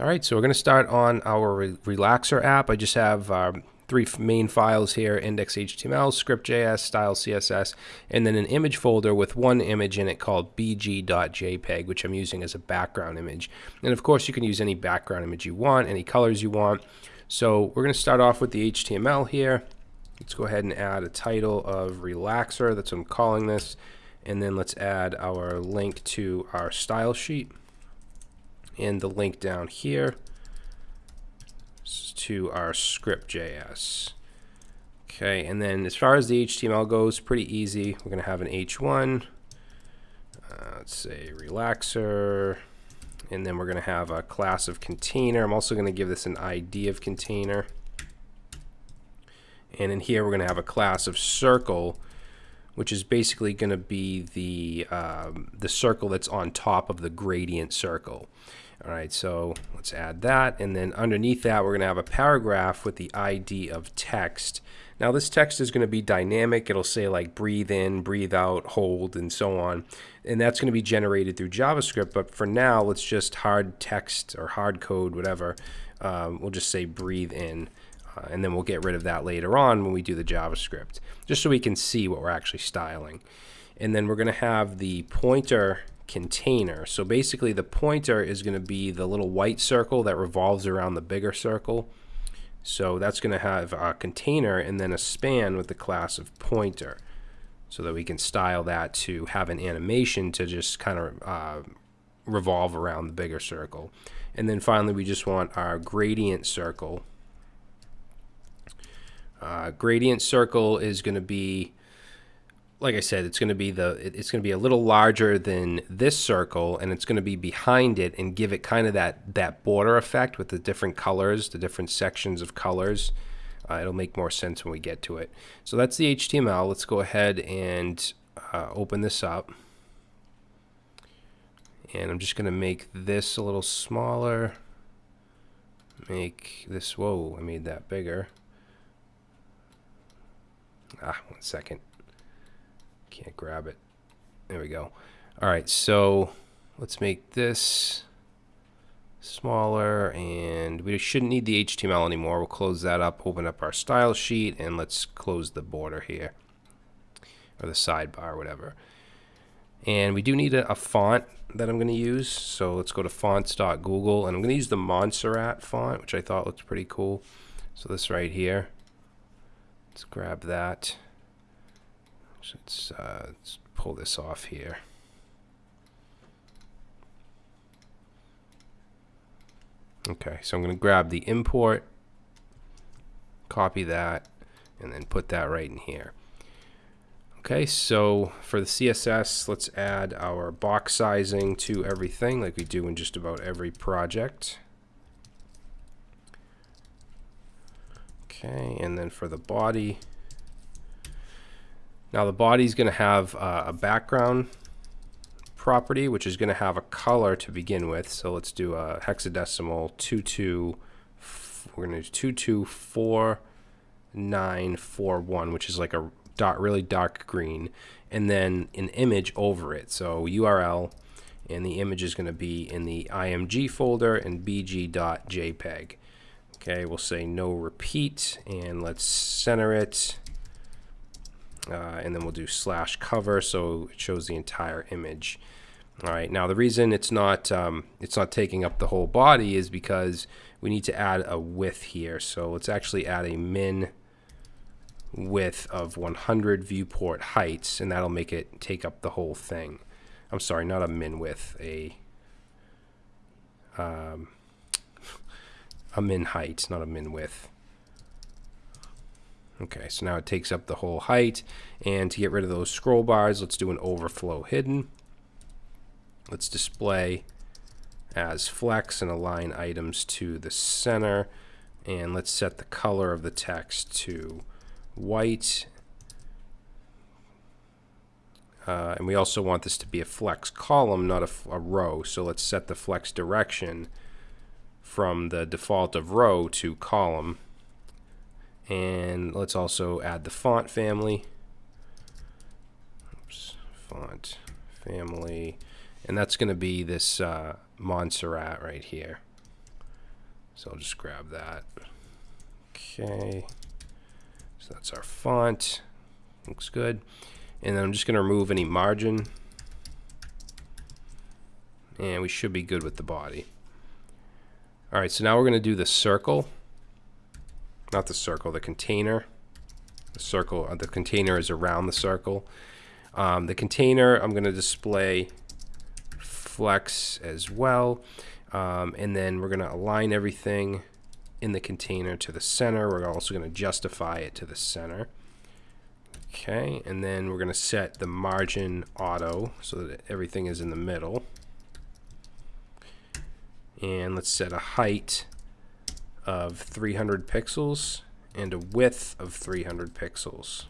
All right, so we're going to start on our Re Relaxer app. I just have um, three main files here, index.html, script.js, style CSS, and then an image folder with one image in it called bg.jpg, which I'm using as a background image. And of course, you can use any background image you want, any colors you want. So we're going to start off with the HTML here. Let's go ahead and add a title of Relaxer, that's what I'm calling this. And then let's add our link to our style sheet and the link down here to our script.js. Okay, and then as far as the HTML goes, pretty easy. We're going to have an h1, uh, let's say relaxer, and then we're going to have a class of container. I'm also going to give this an ID of container. And in here, we're going to have a class of circle, which is basically going to be the, um, the circle that's on top of the gradient circle. All right, so let's add that. And then underneath that, we're going to have a paragraph with the ID of text. Now this text is going to be dynamic. It'll say like breathe in, breathe out, hold, and so on. And that's going to be generated through JavaScript. But for now, let's just hard text or hard code, whatever. Um, we'll just say breathe in. Uh, and then we'll get rid of that later on when we do the JavaScript, just so we can see what we're actually styling. And then we're going to have the pointer container. So basically the pointer is going to be the little white circle that revolves around the bigger circle. So that's going to have a container and then a span with the class of pointer so that we can style that to have an animation to just kind of uh, revolve around the bigger circle. And then finally we just want our gradient circle. Uh, gradient circle is going to be like I said, it's going to be the it's going to be a little larger than this circle, and it's going to be behind it and give it kind of that that border effect with the different colors, the different sections of colors. Uh, it'll make more sense when we get to it. So that's the HTML. Let's go ahead and uh, open this up. And I'm just going to make this a little smaller. Make this, whoa, I made that bigger. Ah, one second. Can't grab it. There we go. All right, so let's make this smaller and we shouldn't need the HTML anymore. We'll close that up, open up our style sheet, and let's close the border here or the sidebar, or whatever. And we do need a, a font that I'm going to use. So let's go to fonts.google and I'm going to use the Montserrat font, which I thought looked pretty cool. So this right here. Let's grab that. Let's, uh, let's pull this off here. Okay, so I'm going to grab the import, copy that, and then put that right in here. Okay, so for the CSS, let's add our box sizing to everything like we do in just about every project. Okay, and then for the body, now the body is going to have uh, a background property, which is going to have a color to begin with. So let's do a hexadecimal 22. We're going to do 224941, which is like a dark, really dark green, and then an image over it. So URL, and the image is going to be in the img folder and bg.jpg. Okay, we'll say no repeat, and let's center it uh, and then we'll do slash cover so it shows the entire image. All right, now the reason it's not um, it's not taking up the whole body is because we need to add a width here. So let's actually add a min width of 100 viewport heights, and that'll make it take up the whole thing. I'm sorry, not a min width, a um, a min height, not a min width. Okay, so now it takes up the whole height. And to get rid of those scroll bars, let's do an overflow hidden. Let's display as flex and align items to the center. And let's set the color of the text to white. Uh, and we also want this to be a flex column, not a, a row. So let's set the flex direction from the default of row to column. And let's also add the font family. Oops, font family. And that's going to be this uh, Montserrat right here. So I'll just grab that. Okay. So that's our font. Looks good. And then I'm just going to remove any margin. And we should be good with the body. All right, so now we're going to do the circle. Not the circle, the container. The circle, uh, the container is around the circle. Um, the container, I'm going to display flex as well. Um, and then we're going to align everything in the container to the center. We're also going to justify it to the center. Okay, and then we're going to set the margin auto so that everything is in the middle. And let's set a height of 300 pixels and a width of 300 pixels.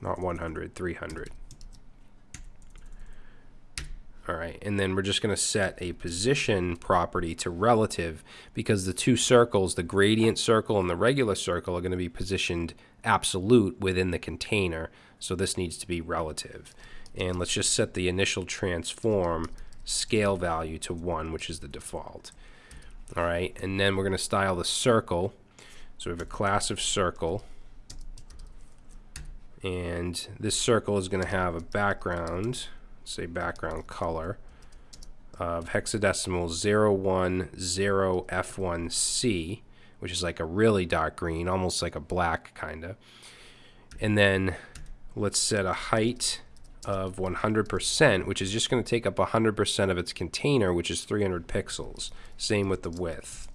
Not 100, 300. All right, and then we're just going to set a position property to relative because the two circles, the gradient circle and the regular circle, are going to be positioned absolute within the container. So this needs to be relative. And let's just set the initial transform scale value to 1, which is the default. All right, and then we're going to style the circle. So we have a class of circle. And this circle is going to have a background say background color of hexadecimal 010F1C, which is like a really dark green, almost like a black kind of. And then let's set a height of 100%, which is just going to take up 100% of its container, which is 300 pixels. Same with the width.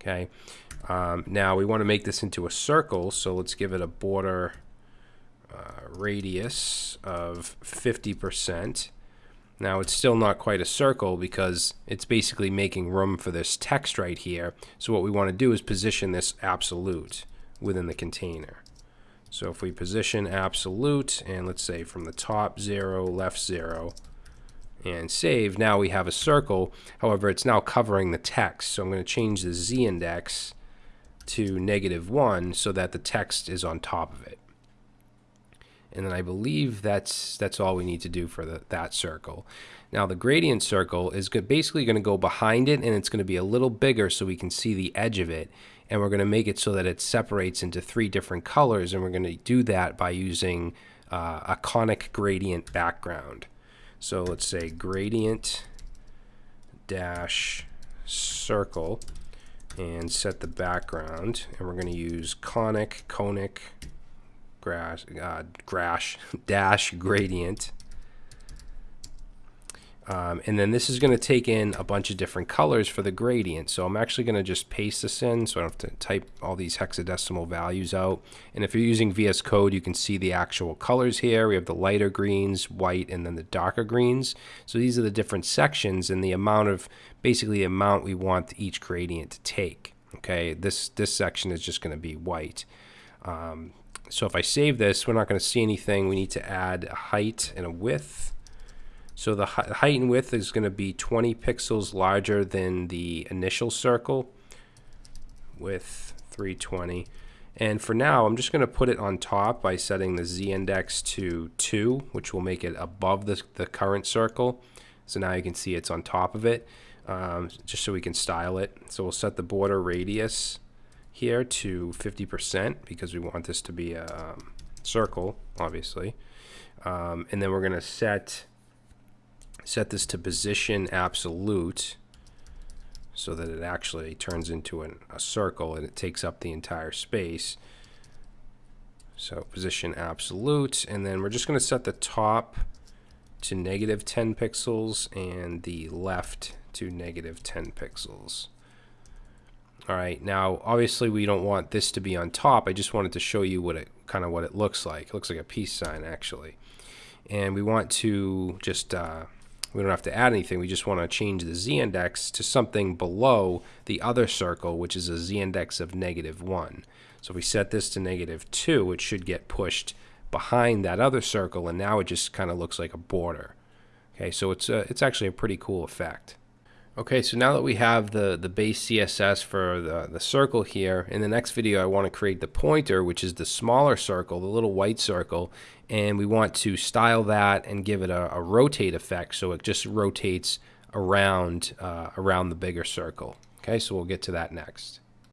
Okay. Um, now we want to make this into a circle, so let's give it a border uh, radius of 50%. Now it's still not quite a circle because it's basically making room for this text right here. So what we want to do is position this absolute within the container. So if we position absolute and let's say from the top 0, left 0, and save, now we have a circle. However, it's now covering the text. So I'm going to change the z index to negative 1 so that the text is on top of it and then I believe that's that's all we need to do for the, that circle. Now the gradient circle is basically going to go behind it and it's going to be a little bigger so we can see the edge of it and we're going to make it so that it separates into three different colors and we're going to do that by using uh, a conic gradient background. So let's say gradient dash circle and set the background and we're going to use conic, conic, grash, uh, dash gradient. Um, and then this is going to take in a bunch of different colors for the gradient. So I'm actually going to just paste this in so I don't have to type all these hexadecimal values out. And if you're using VS Code, you can see the actual colors here. We have the lighter greens, white, and then the darker greens. So these are the different sections and the amount of, basically the amount we want each gradient to take. Okay, this, this section is just going to be white. Um, so if I save this, we're not going to see anything. We need to add a height and a width. So the height and width is going to be 20 pixels larger than the initial circle with 320. And for now, I'm just going to put it on top by setting the z-index to 2, which will make it above the, the current circle. So now you can see it's on top of it, um, just so we can style it. So we'll set the border radius here to 50% because we want this to be a um, circle, obviously. Um, and then we're going to set set this to position absolute so that it actually turns into an, a circle and it takes up the entire space. So position absolute, and then we're just going to set the top to negative 10 pixels and the left to negative 10 pixels. All right, now obviously we don't want this to be on top. I just wanted to show you what it kind of what it looks like. It looks like a peace sign actually. And we want to just, uh, we don't have to add anything. We just want to change the z-index to something below the other circle, which is a z-index of negative 1. So if we set this to negative 2, it should get pushed behind that other circle, and now it just kind of looks like a border. Okay, so it's, a, it's actually a pretty cool effect. Okay, so now that we have the, the base CSS for the, the circle here, in the next video I want to create the pointer, which is the smaller circle, the little white circle, and we want to style that and give it a, a rotate effect so it just rotates around, uh, around the bigger circle. Okay, so we'll get to that next.